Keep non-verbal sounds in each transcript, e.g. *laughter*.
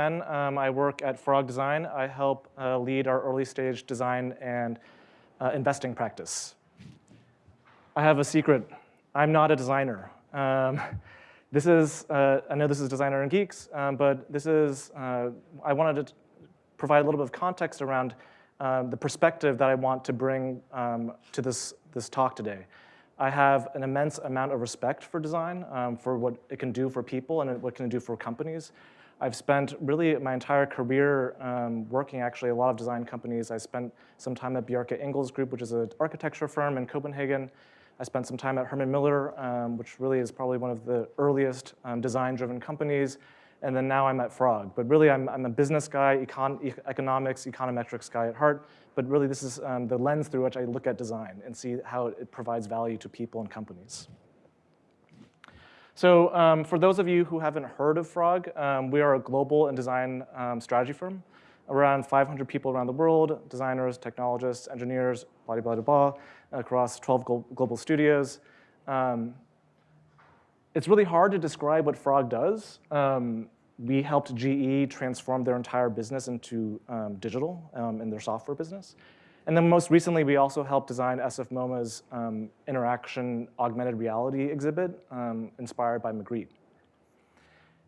Um, I work at Frog Design. I help uh, lead our early stage design and uh, investing practice. I have a secret. I'm not a designer. Um, *laughs* this is, uh, I know this is Designer and Geeks, um, but this is, uh, I wanted to provide a little bit of context around um, the perspective that I want to bring um, to this, this talk today. I have an immense amount of respect for design, um, for what it can do for people and what it can do for companies. I've spent really my entire career um, working actually a lot of design companies. I spent some time at Bjarke Ingels Group, which is an architecture firm in Copenhagen. I spent some time at Herman Miller, um, which really is probably one of the earliest um, design-driven companies. And then now I'm at Frog. But really, I'm, I'm a business guy, econ economics, econometrics guy at heart. But really, this is um, the lens through which I look at design and see how it provides value to people and companies. So um, for those of you who haven't heard of Frog, um, we are a global and design um, strategy firm. Around 500 people around the world, designers, technologists, engineers, blah, blah, blah, blah, across 12 global studios. Um, it's really hard to describe what Frog does. Um, we helped GE transform their entire business into um, digital um, in their software business. And then most recently, we also helped design SF MoMA's um, interaction augmented reality exhibit um, inspired by Magritte.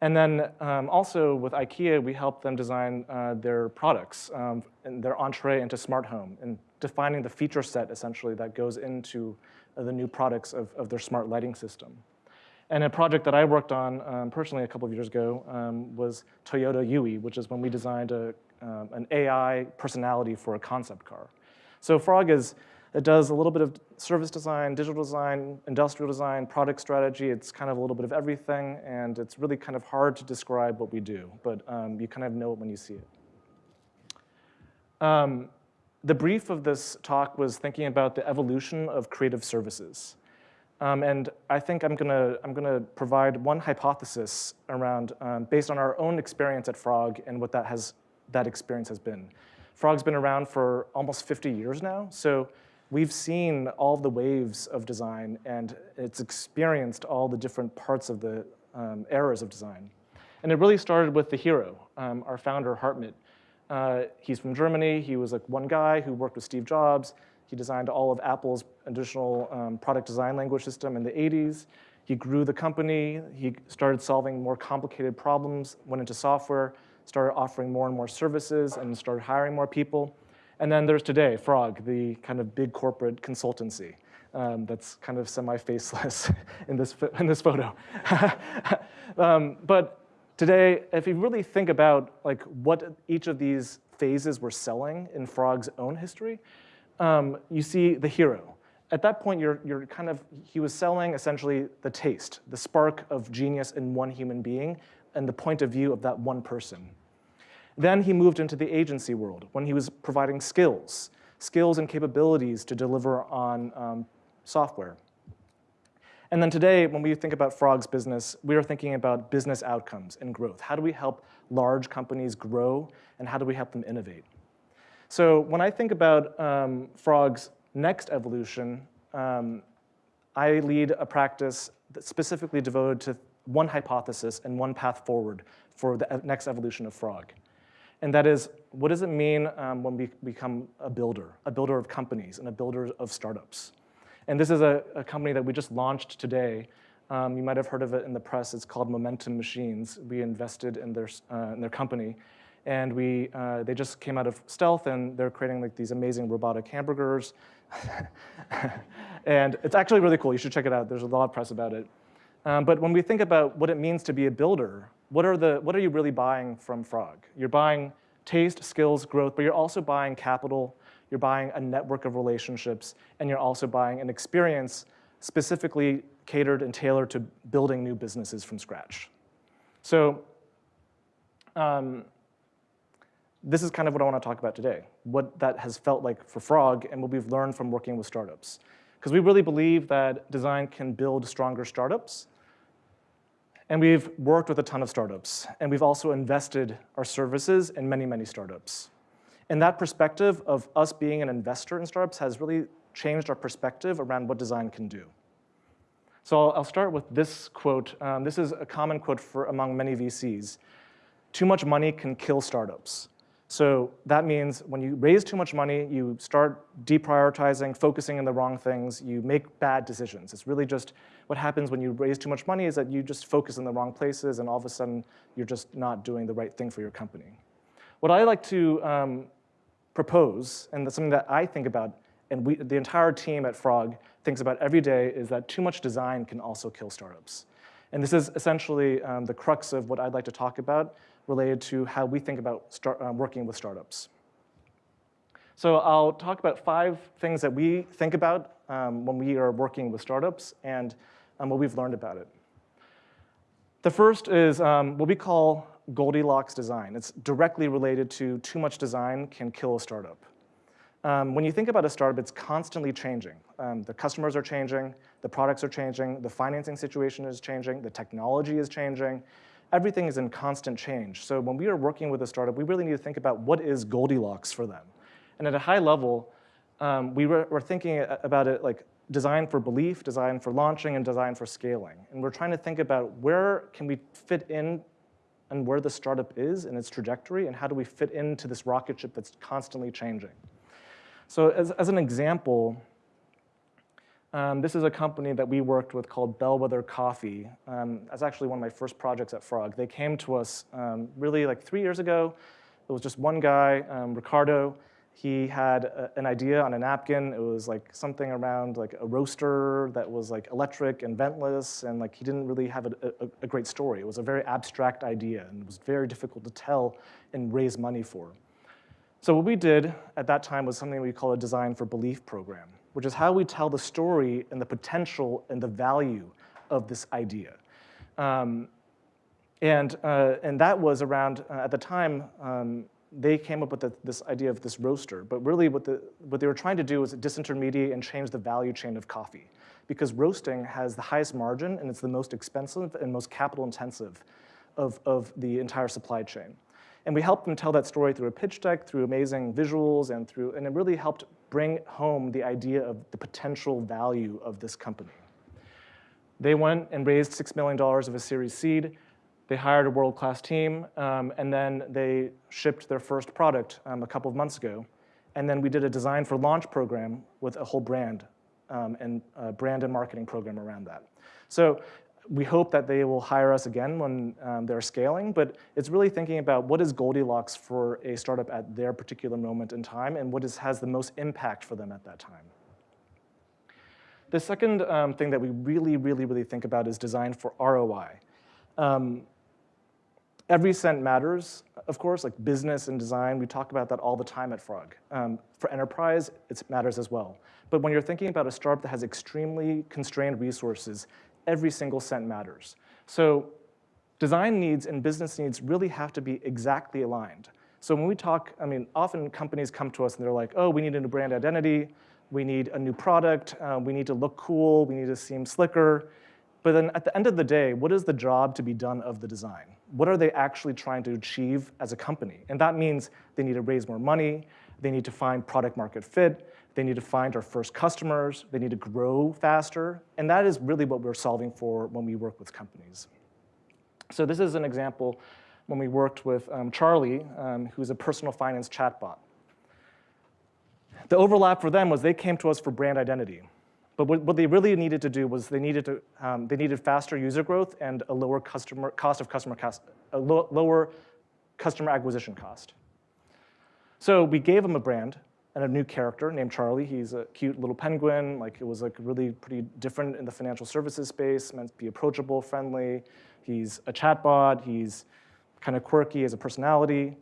And then um, also with IKEA, we helped them design uh, their products um, and their entree into smart home and defining the feature set essentially that goes into uh, the new products of, of their smart lighting system. And a project that I worked on um, personally a couple of years ago um, was Toyota Yui, which is when we designed a, um, an AI personality for a concept car. So Frog is, it does a little bit of service design, digital design, industrial design, product strategy. It's kind of a little bit of everything, and it's really kind of hard to describe what we do, but um, you kind of know it when you see it. Um, the brief of this talk was thinking about the evolution of creative services. Um, and I think I'm gonna, I'm gonna provide one hypothesis around, um, based on our own experience at Frog and what that, has, that experience has been. Frog's been around for almost 50 years now, so we've seen all the waves of design and it's experienced all the different parts of the um, eras of design. And it really started with the hero, um, our founder, Hartmut. Uh, he's from Germany. He was like one guy who worked with Steve Jobs. He designed all of Apple's additional um, product design language system in the 80s. He grew the company. He started solving more complicated problems, went into software, started offering more and more services, and started hiring more people. And then there's today, Frog, the kind of big corporate consultancy um, that's kind of semi-faceless *laughs* in this, in this photo. *laughs* um, but today, if you really think about like what each of these phases were selling in Frog's own history, um, you see the hero. At that point, you're, you're kind of, he was selling essentially the taste, the spark of genius in one human being and the point of view of that one person. Then he moved into the agency world when he was providing skills, skills and capabilities to deliver on um, software. And then today, when we think about Frog's business, we are thinking about business outcomes and growth. How do we help large companies grow, and how do we help them innovate? So when I think about um, Frog's next evolution, um, I lead a practice that's specifically devoted to one hypothesis and one path forward for the next evolution of Frog. And that is, what does it mean um, when we become a builder, a builder of companies and a builder of startups? And this is a, a company that we just launched today. Um, you might have heard of it in the press. It's called Momentum Machines. We invested in their, uh, in their company. And we, uh, they just came out of stealth and they're creating like these amazing robotic hamburgers. *laughs* and it's actually really cool. You should check it out. There's a lot of press about it. Um, but when we think about what it means to be a builder, what are, the, what are you really buying from Frog? You're buying taste, skills, growth, but you're also buying capital, you're buying a network of relationships, and you're also buying an experience specifically catered and tailored to building new businesses from scratch. So um, this is kind of what I want to talk about today, what that has felt like for Frog and what we've learned from working with startups. Because we really believe that design can build stronger startups, and we've worked with a ton of startups, and we've also invested our services in many, many startups. And that perspective of us being an investor in startups has really changed our perspective around what design can do. So I'll, start with this quote. Um, this is a common quote for among many VCs. too much money can kill startups. So that means when you raise too much money, you start deprioritizing, focusing on the wrong things, you make bad decisions. It's really just what happens when you raise too much money is that you just focus in the wrong places and all of a sudden you're just not doing the right thing for your company. What I like to um, propose, and that's something that I think about, and we, the entire team at Frog thinks about every day, is that too much design can also kill startups. And this is essentially um, the crux of what I'd like to talk about related to how we think about start, uh, working with startups. So I'll talk about five things that we think about um, when we are working with startups and um, what we've learned about it. The first is um, what we call Goldilocks design. It's directly related to too much design can kill a startup. Um, when you think about a startup, it's constantly changing. Um, the customers are changing, the products are changing, the financing situation is changing, the technology is changing, everything is in constant change. So when we are working with a startup, we really need to think about what is Goldilocks for them. And at a high level, um, we were, were thinking about it like design for belief, design for launching, and design for scaling. And we're trying to think about where can we fit in and where the startup is in its trajectory, and how do we fit into this rocket ship that's constantly changing. So as, as an example, um, this is a company that we worked with called Bellwether Coffee. Um, that's actually one of my first projects at Frog. They came to us um, really like three years ago. It was just one guy, um, Ricardo. He had a, an idea on a napkin. It was like something around like a roaster that was like electric and ventless, and like he didn't really have a, a, a great story. It was a very abstract idea, and it was very difficult to tell and raise money for. So what we did at that time was something we call a design for belief program which is how we tell the story and the potential and the value of this idea. Um, and, uh, and that was around, uh, at the time, um, they came up with the, this idea of this roaster, but really what, the, what they were trying to do was disintermediate and change the value chain of coffee because roasting has the highest margin and it's the most expensive and most capital intensive of, of the entire supply chain. And we helped them tell that story through a pitch deck, through amazing visuals, and through, and it really helped bring home the idea of the potential value of this company. They went and raised $6 million of a Series Seed. They hired a world-class team, um, and then they shipped their first product um, a couple of months ago. And then we did a design for launch program with a whole brand um, and brand and marketing program around that. So we hope that they will hire us again when um, they're scaling, but it's really thinking about what is Goldilocks for a startup at their particular moment in time and what is, has the most impact for them at that time. The second um, thing that we really, really, really think about is design for ROI. Um, every cent matters, of course, like business and design, we talk about that all the time at Frog. Um, for enterprise, it matters as well. But when you're thinking about a startup that has extremely constrained resources, every single cent matters. So design needs and business needs really have to be exactly aligned. So when we talk, I mean, often companies come to us and they're like, oh, we need a new brand identity, we need a new product, uh, we need to look cool, we need to seem slicker. But then at the end of the day, what is the job to be done of the design? What are they actually trying to achieve as a company? And that means they need to raise more money, they need to find product market fit, they need to find our first customers. They need to grow faster. And that is really what we're solving for when we work with companies. So this is an example when we worked with um, Charlie, um, who's a personal finance chatbot. The overlap for them was they came to us for brand identity. But what, what they really needed to do was they needed, to, um, they needed faster user growth and a lower customer, cost of customer cost, a lo lower customer acquisition cost. So we gave them a brand, and a new character named Charlie. He's a cute little penguin. Like it was like really pretty different in the financial services space, meant to be approachable, friendly. He's a chatbot. He's kind of quirky as a personality.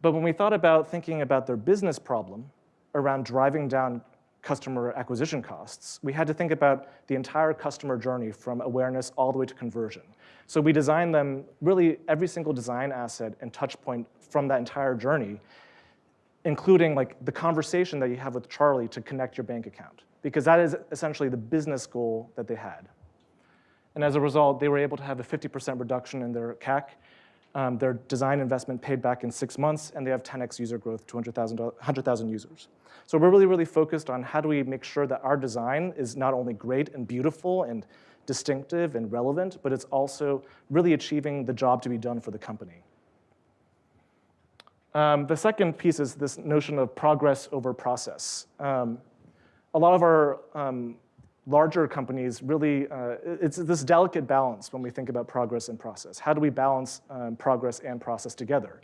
But when we thought about thinking about their business problem around driving down customer acquisition costs, we had to think about the entire customer journey from awareness all the way to conversion. So we designed them, really every single design asset and touch point from that entire journey including like the conversation that you have with Charlie to connect your bank account, because that is essentially the business goal that they had. And as a result, they were able to have a 50% reduction in their CAC. Um, their design investment paid back in six months, and they have 10x user growth to 100,000 users. So we're really, really focused on how do we make sure that our design is not only great and beautiful and distinctive and relevant, but it's also really achieving the job to be done for the company. Um, the second piece is this notion of progress over process. Um, a lot of our um, larger companies really, uh, it's this delicate balance when we think about progress and process. How do we balance um, progress and process together?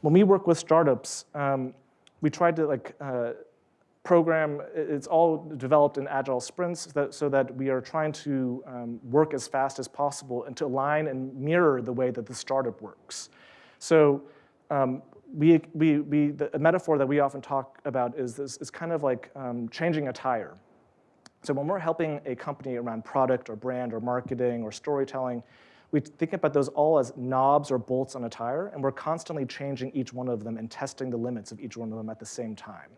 When we work with startups, um, we try to like uh, program, it's all developed in agile sprints that, so that we are trying to um, work as fast as possible and to align and mirror the way that the startup works. So um, we, we, we, the metaphor that we often talk about is this is kind of like um, changing a tire. So when we're helping a company around product or brand or marketing or storytelling, we think about those all as knobs or bolts on a tire, and we're constantly changing each one of them and testing the limits of each one of them at the same time.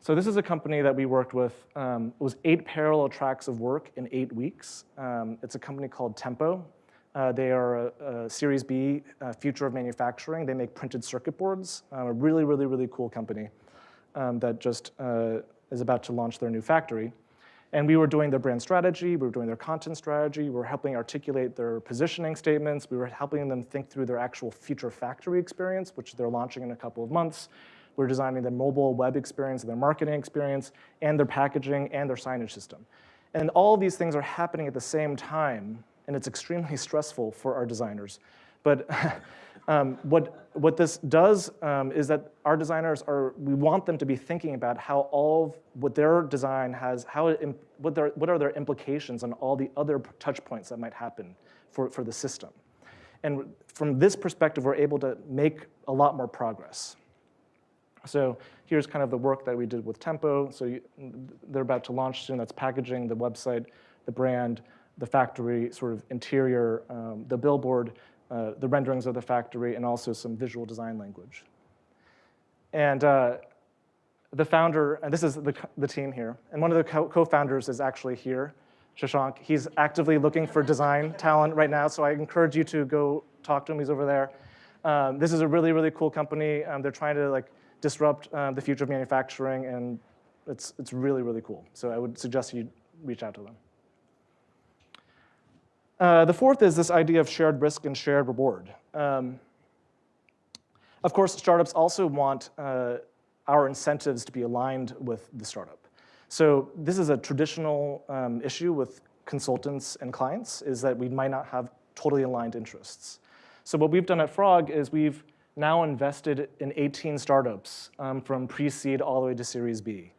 So this is a company that we worked with. Um, it was eight parallel tracks of work in eight weeks. Um, it's a company called Tempo. Uh, they are a, a Series B uh, future of manufacturing. They make printed circuit boards. Um, a really, really, really cool company um, that just uh, is about to launch their new factory. And we were doing their brand strategy, we were doing their content strategy, we were helping articulate their positioning statements, we were helping them think through their actual future factory experience, which they're launching in a couple of months. We're designing their mobile web experience, their marketing experience, and their packaging and their signage system. And all these things are happening at the same time, and it's extremely stressful for our designers. But *laughs* um, what, what this does um, is that our designers are, we want them to be thinking about how all of what their design has, how it, what, their, what are their implications on all the other touch points that might happen for, for the system. And from this perspective, we're able to make a lot more progress. So here's kind of the work that we did with Tempo. So you, they're about to launch soon. That's packaging, the website, the brand, the factory sort of interior, um, the billboard, uh, the renderings of the factory, and also some visual design language. And uh, the founder, and this is the, the team here, and one of the co-founders is actually here, Shashank. He's actively looking for design *laughs* talent right now, so I encourage you to go talk to him. He's over there. Um, this is a really, really cool company. Um, they're trying to like disrupt um, the future of manufacturing, and it's, it's really, really cool. So I would suggest you reach out to them. Uh, the fourth is this idea of shared risk and shared reward. Um, of course, startups also want uh, our incentives to be aligned with the startup. So this is a traditional um, issue with consultants and clients, is that we might not have totally aligned interests. So what we've done at Frog is we've now invested in 18 startups um, from pre-seed all the way to Series B.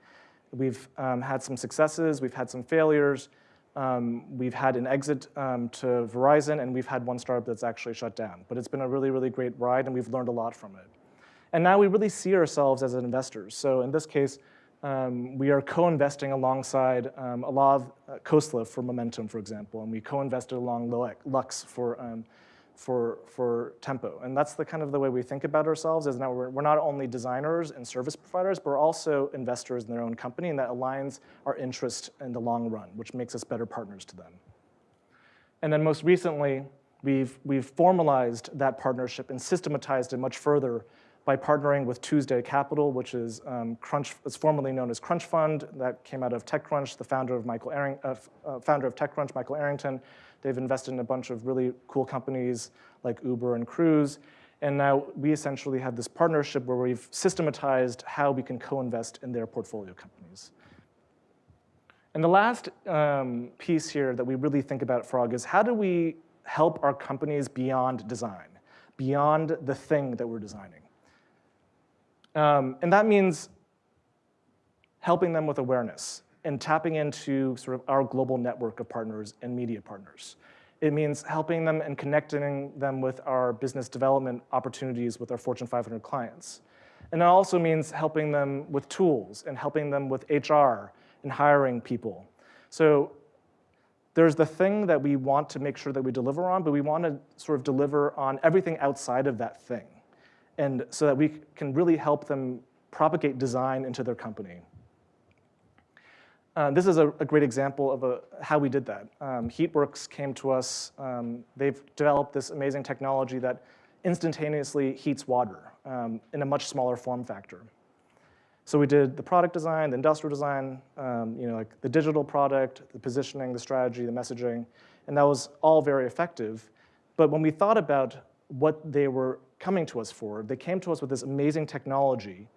We've um, had some successes, we've had some failures, um, we've had an exit um, to Verizon, and we've had one startup that's actually shut down. But it's been a really, really great ride, and we've learned a lot from it. And now we really see ourselves as investors. So in this case, um, we are co-investing alongside a lot of uh, Khosla for Momentum, for example, and we co-invested along Lux for um, for, for Tempo. And that's the kind of the way we think about ourselves is now we're, we're not only designers and service providers, but we're also investors in their own company and that aligns our interest in the long run, which makes us better partners to them. And then most recently, we've, we've formalized that partnership and systematized it much further by partnering with Tuesday Capital, which is um, Crunch, it's formerly known as Crunch Fund, that came out of TechCrunch, the founder of Michael Arring, uh, uh, founder of TechCrunch, Michael Arrington, They've invested in a bunch of really cool companies like Uber and Cruise. And now we essentially have this partnership where we've systematized how we can co-invest in their portfolio companies. And the last um, piece here that we really think about at Frog is how do we help our companies beyond design, beyond the thing that we're designing? Um, and that means helping them with awareness and tapping into sort of our global network of partners and media partners. It means helping them and connecting them with our business development opportunities with our Fortune 500 clients. And it also means helping them with tools and helping them with HR and hiring people. So there's the thing that we want to make sure that we deliver on, but we want to sort of deliver on everything outside of that thing. And so that we can really help them propagate design into their company. Uh, this is a, a, great example of a, how we did that. Um, Heatworks came to us. Um, they've developed this amazing technology that instantaneously heats water um, in a much smaller form factor. So we did the product design, the industrial design, um, you know, like the digital product, the positioning, the strategy, the messaging, and that was all very effective. But when we thought about what they were coming to us for, they came to us with this amazing technology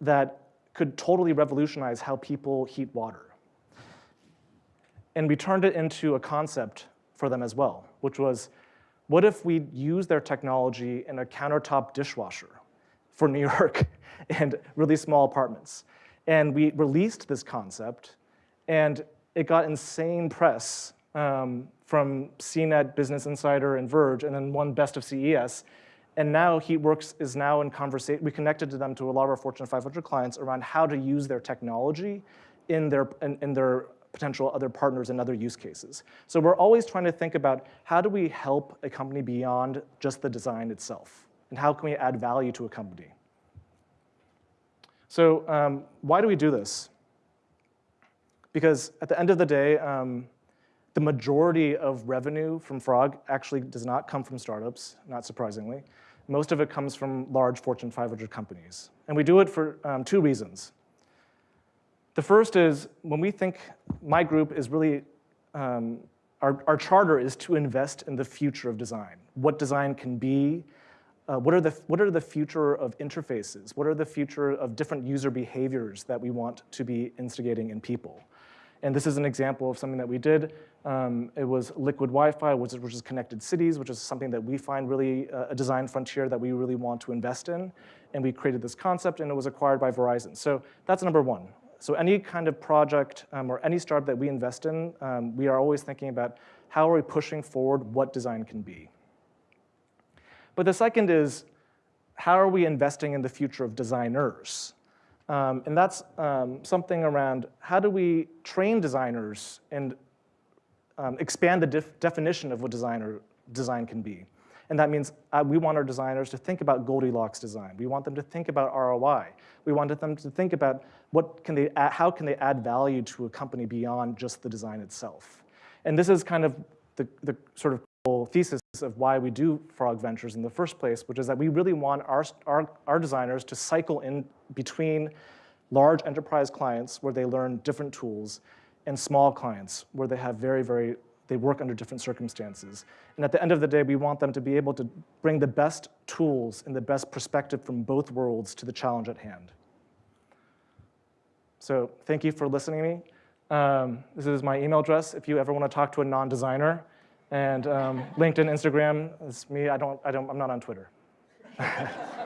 that could totally revolutionize how people heat water. And we turned it into a concept for them as well, which was, what if we use their technology in a countertop dishwasher for New York *laughs* and really small apartments? And we released this concept, and it got insane press um, from CNET, Business Insider, and Verge, and then won Best of CES. And now HeatWorks is now in conversation. We connected to them to a lot of our Fortune 500 clients around how to use their technology in their, in, in their potential other partners and other use cases. So we're always trying to think about how do we help a company beyond just the design itself? And how can we add value to a company? So um, why do we do this? Because at the end of the day, um, the majority of revenue from Frog actually does not come from startups, not surprisingly. Most of it comes from large Fortune 500 companies. And we do it for um, two reasons. The first is when we think my group is really, um, our, our charter is to invest in the future of design, what design can be, uh, what, are the, what are the future of interfaces, what are the future of different user behaviors that we want to be instigating in people. And this is an example of something that we did. Um, it was liquid Wi-Fi, which is, which is, connected cities, which is something that we find really uh, a design frontier that we really want to invest in. And we created this concept, and it was acquired by Verizon. So that's number one. So any kind of project um, or any startup that we invest in, um, we are always thinking about how are we pushing forward what design can be. But the second is, how are we investing in the future of designers? Um, and that's um, something around how do we train designers and um, expand the def definition of what designer design can be. And that means uh, we want our designers to think about Goldilocks design. We want them to think about ROI. We wanted them to think about what can they add, how can they add value to a company beyond just the design itself. And this is kind of the, the sort of thesis of why we do Frog Ventures in the first place, which is that we really want our, our, our designers to cycle in between large enterprise clients where they learn different tools and small clients where they have very, very, they work under different circumstances. And at the end of the day, we want them to be able to bring the best tools and the best perspective from both worlds to the challenge at hand. So thank you for listening to me. Um, this is my email address if you ever want to talk to a non-designer. And um, *laughs* LinkedIn, Instagram is me. I don't, I don't, I'm not on Twitter. *laughs*